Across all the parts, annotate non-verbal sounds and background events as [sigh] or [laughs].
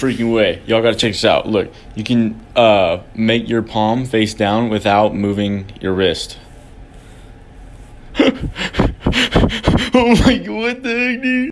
freaking way. Y'all gotta check this out. Look, you can uh, make your palm face down without moving your wrist. [laughs] oh my god, what the heck, dude?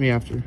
Me after.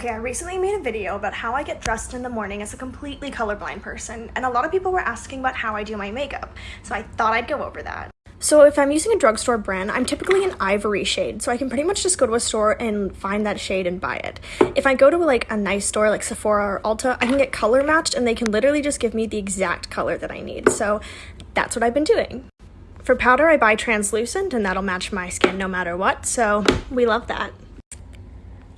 Okay, I recently made a video about how I get dressed in the morning as a completely colorblind person, and a lot of people were asking about how I do my makeup, so I thought I'd go over that. So if I'm using a drugstore brand, I'm typically an ivory shade, so I can pretty much just go to a store and find that shade and buy it. If I go to like a nice store like Sephora or Ulta, I can get color matched and they can literally just give me the exact color that I need. So that's what I've been doing. For powder, I buy translucent and that'll match my skin no matter what, so we love that.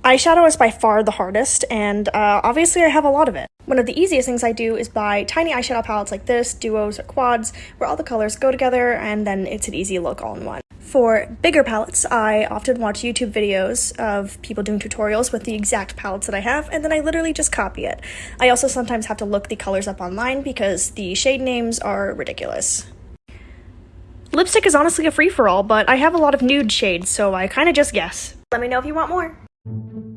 Eyeshadow is by far the hardest, and uh, obviously I have a lot of it. One of the easiest things I do is buy tiny eyeshadow palettes like this, duos or quads, where all the colors go together and then it's an easy look all in one. For bigger palettes, I often watch YouTube videos of people doing tutorials with the exact palettes that I have, and then I literally just copy it. I also sometimes have to look the colors up online because the shade names are ridiculous. Lipstick is honestly a free-for-all, but I have a lot of nude shades, so I kinda just guess. Let me know if you want more. There's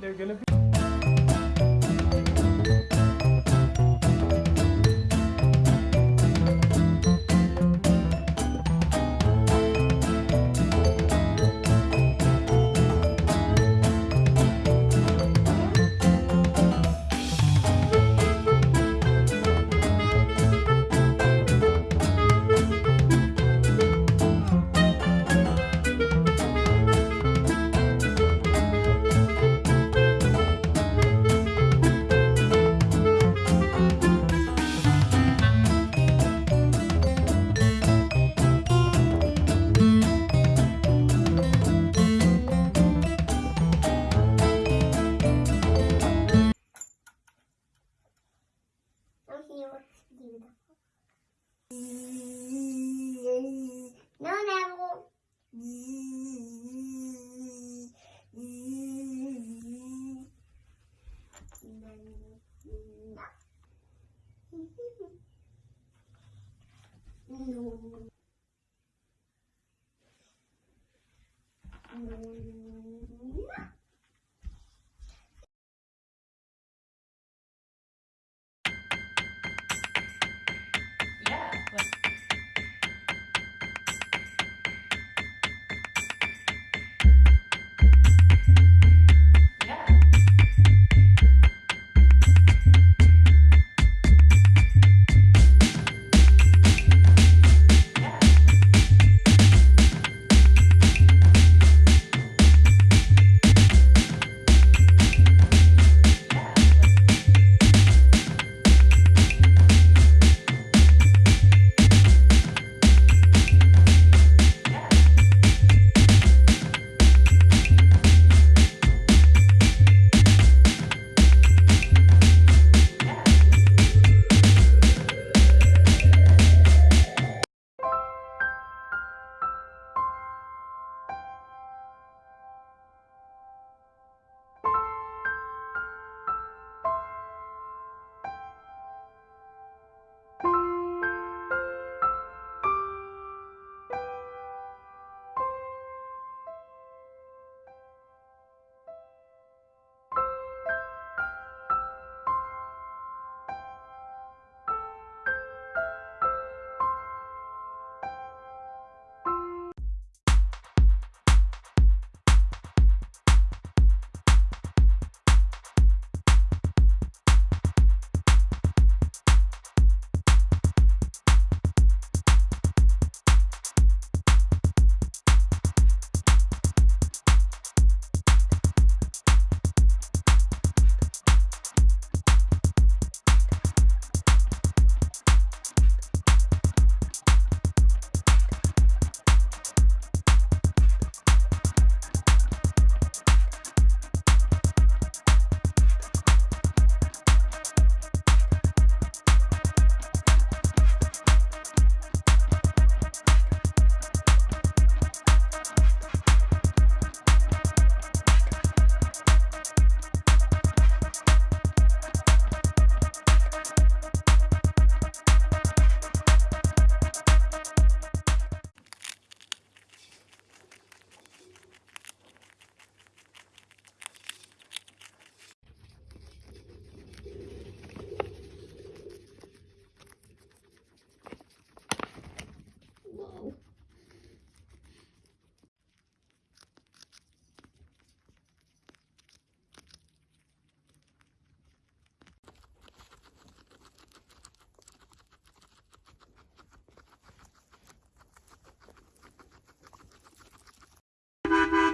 they're gonna be. No. you.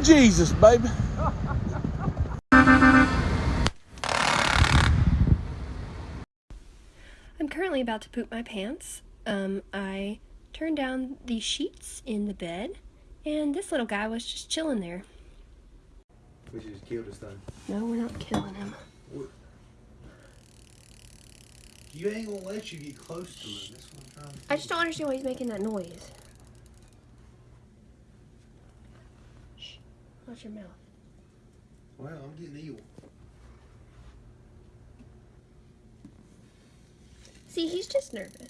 To Jesus, baby. I'm currently about to poop my pants. Um, I turned down the sheets in the bed, and this little guy was just chilling there. We should just kill this thing. No, we're not killing him. You ain't gonna let you get close to it. That's what I'm trying to I just don't understand why he's making that noise. Watch your mouth. Well, I'm getting evil. See, he's just nervous.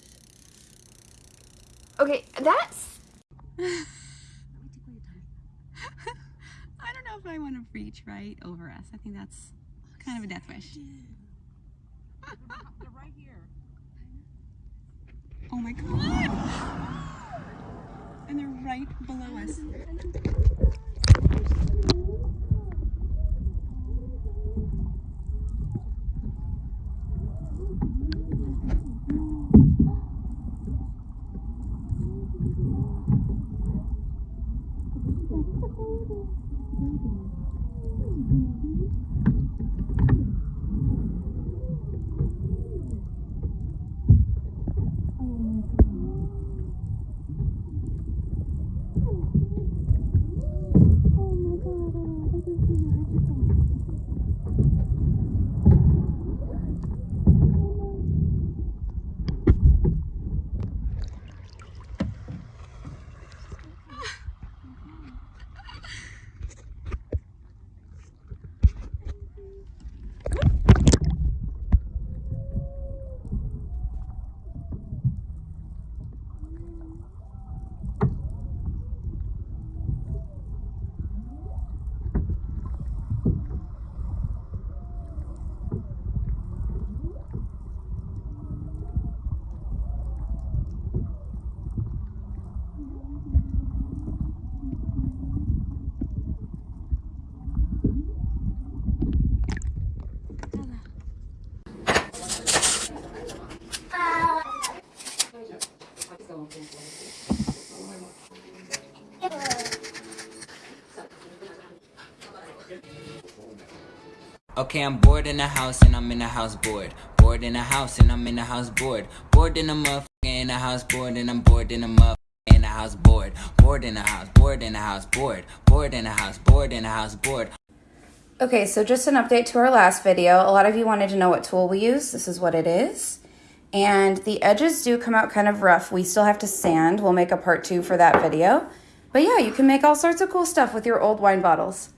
Okay, that's. [laughs] I don't know if I want to reach right over us. I think that's kind of a death wish. They're right here. [laughs] Oh my god! And they're right below us. [laughs] Okay, I'm bored in the house and I'm in the house bored. Bored in the house and I'm in the house bored. Bored in the motherfucker in the house bored and I'm bored in the motherfucker in the house bored. Bored in the house, bored in the house bored. Bored in the house, bored in the house bored. Okay, so just an update to our last video. A lot of you wanted to know what tool we use. This is what it is. And the edges do come out kind of rough. We still have to sand. We'll make a part two for that video. But yeah, you can make all sorts of cool stuff with your old wine bottles.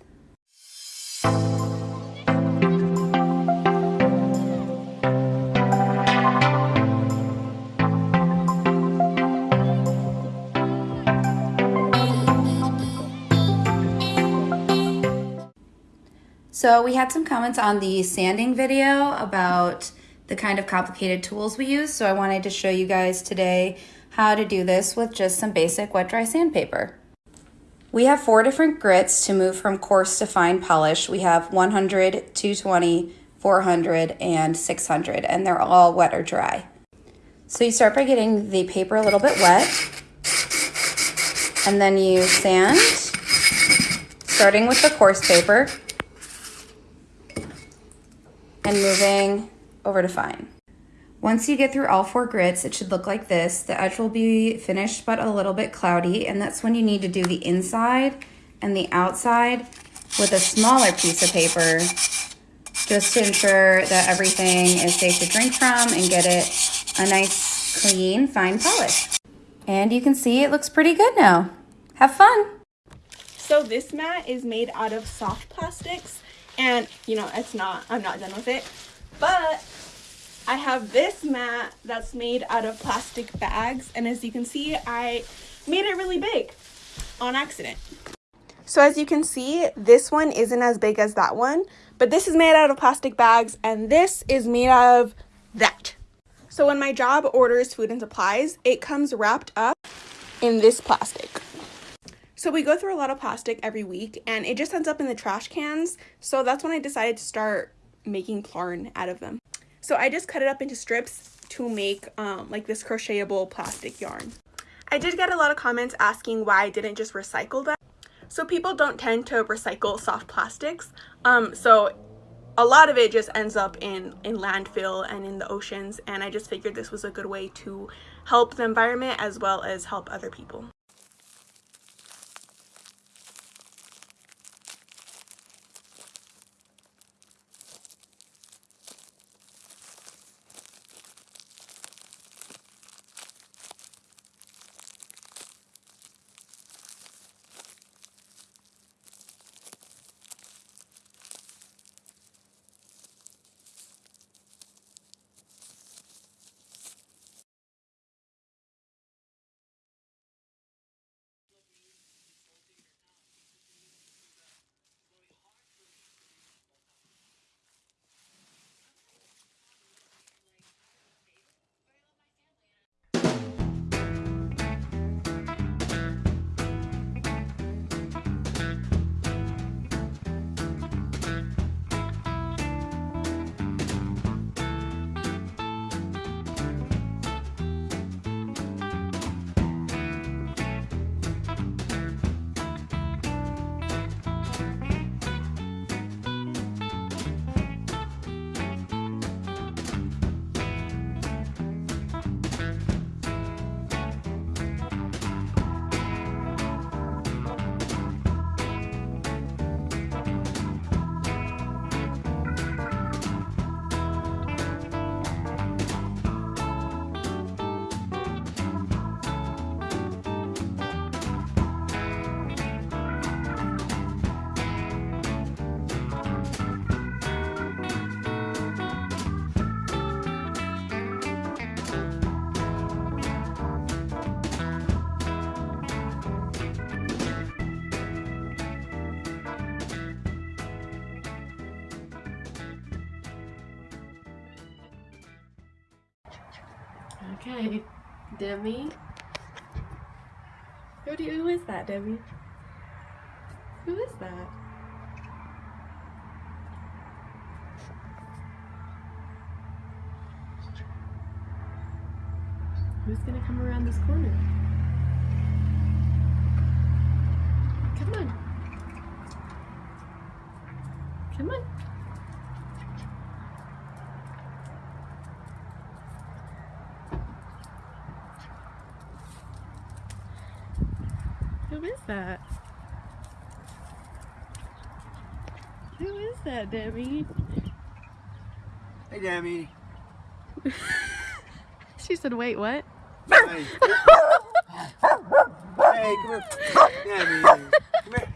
So we had some comments on the sanding video about the kind of complicated tools we use. So I wanted to show you guys today how to do this with just some basic wet dry sandpaper. We have four different grits to move from coarse to fine polish. We have 100, 220, 400, and 600, and they're all wet or dry. So you start by getting the paper a little bit wet, and then you sand, starting with the coarse paper, and moving over to fine. Once you get through all four grits, it should look like this. The edge will be finished but a little bit cloudy, and that's when you need to do the inside and the outside with a smaller piece of paper just to ensure that everything is safe to drink from and get it a nice, clean, fine polish. And you can see it looks pretty good now. Have fun! So this mat is made out of soft plastics and you know it's not i'm not done with it. But i have this mat that's made out of plastic bags. And as you can see i made it really big on accident. So as you can see this one isn't as big as that one but this is made out of plastic bags and this is made out of that. So when my job orders food and supplies it comes wrapped up in this plastic so we go through a lot of plastic every week and it just ends up in the trash cans. So that's when I decided to start making yarn out of them. So I just cut it up into strips to make um, like this crochetable plastic yarn. I did get a lot of comments asking why I didn't just recycle them. So people don't tend to recycle soft plastics. Um, so a lot of it just ends up in, in landfill and in the oceans. And I just figured this was a good way to help the environment as well as help other people. Okay, Demi. Who, do you, who is that, Demi? Who is that? Who's gonna come around this corner? Come on. Come on. Who is that? Who is that, Demi? Hey, Demi. [laughs] She said, wait, what? Hey. [laughs] hey, come here. Demi. Come here.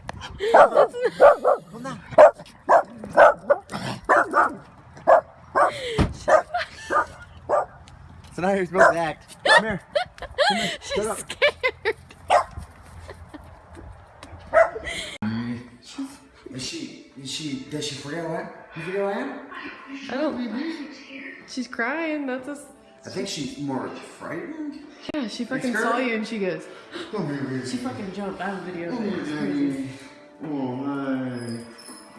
So now you're supposed to act. Come here. Come here. [laughs] Shut up. scared. Is she, is she, does she forget what? You forget what I am? I don't. She's crying. That's a. s- I think she's more frightened. Yeah, she fucking saw you and she goes. Oh, Come here, baby. She fucking jumped out of the video. Oh, It's my crazy. Oh, my.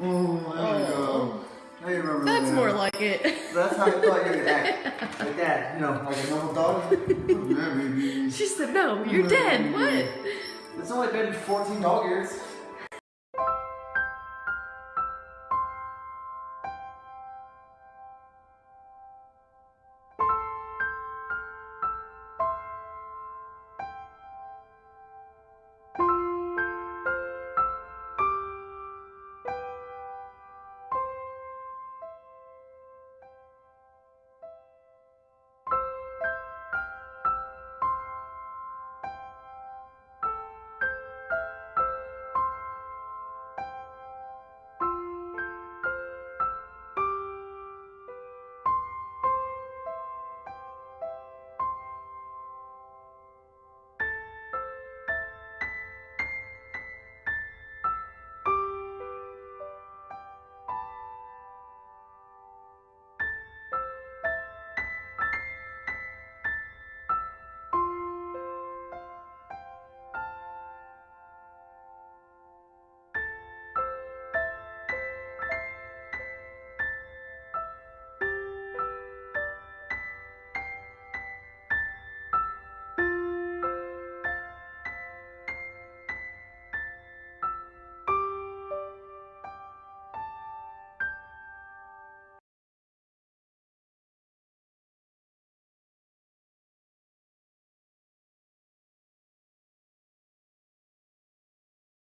Oh, my God. Oh. I remember That's that. more like it. That's how I thought you would act. [laughs] Like that, you know, like a normal dog. [laughs] Oh, yeah, baby. She said, no, you're dead. What? It's only been 14 dog years.